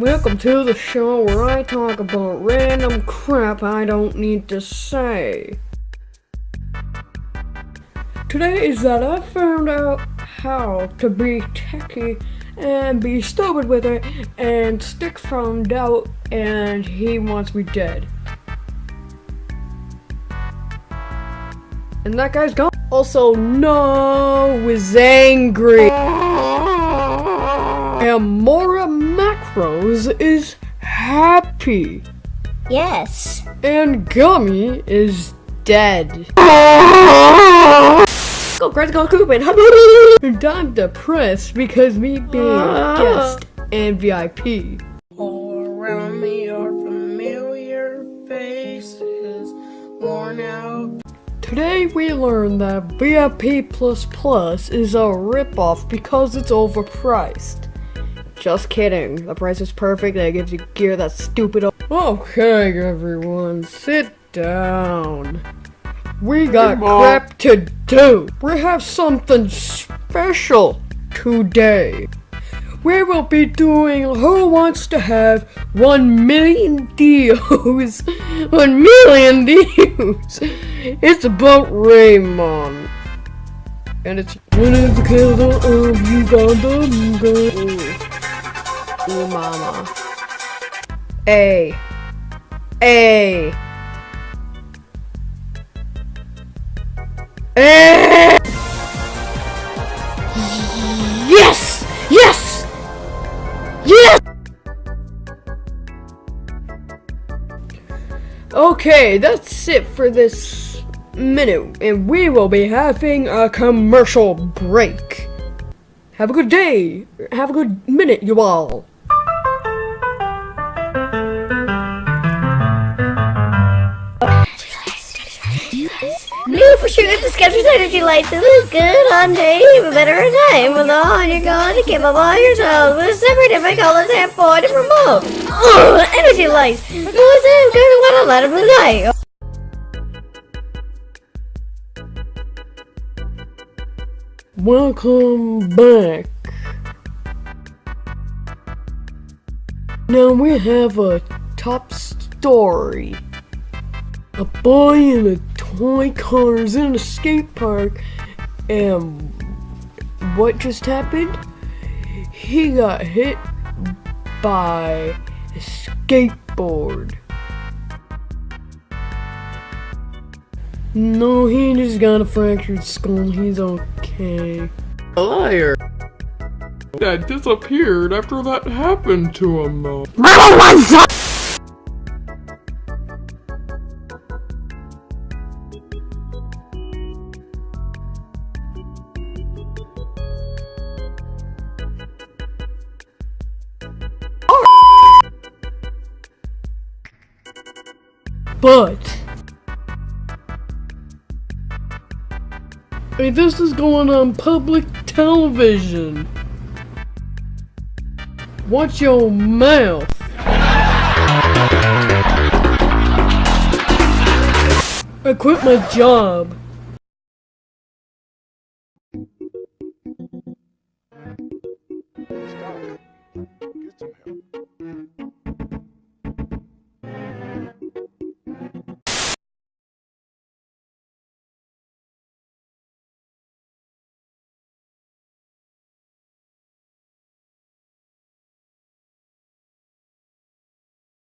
Welcome to the show where I talk about random crap I don't need to say. Today is that I found out how to be techie and be stupid with it and Stick found out and he wants me dead. And that guy's gone. Also, no is angry. And Mora Macros is happy. Yes. And Gummy is dead. Go, Crazy Go Coopin. and I'm depressed because me being a ah. guest and VIP. All around me are familiar faces, worn out. Today we learned that VIP is a ripoff because it's overpriced. Just kidding. The price is perfect and it gives you gear that's stupid. Okay, everyone, sit down. We got crap to do. We have something special today. We will be doing Who Wants to Have 1 million views? 1 million views! It's about Raymond. And it's one of the killer of Uganda, Uganda. Ooh, mama. A. A. A. Yes! Yes! Yes! Okay, that's it for this minute, and we will be having a commercial break. Have a good day. Have a good minute, you all. New for sure the Skechers Energy Lights. It looks good on day, but better at night. With all you're going to keep up all your toes. With separate different colors and four different modes. Ugh, energy Lights. Who's in good what a light of the night? Welcome back. Now we have a top story. A boy in a toy car is in a skate park and what just happened? He got hit by a skateboard. No, he just got a fractured skull. He's okay. A liar. That disappeared after that happened to him though. But I mean, this is going on public television. Watch your mouth. I quit my job. Stop. Get some help.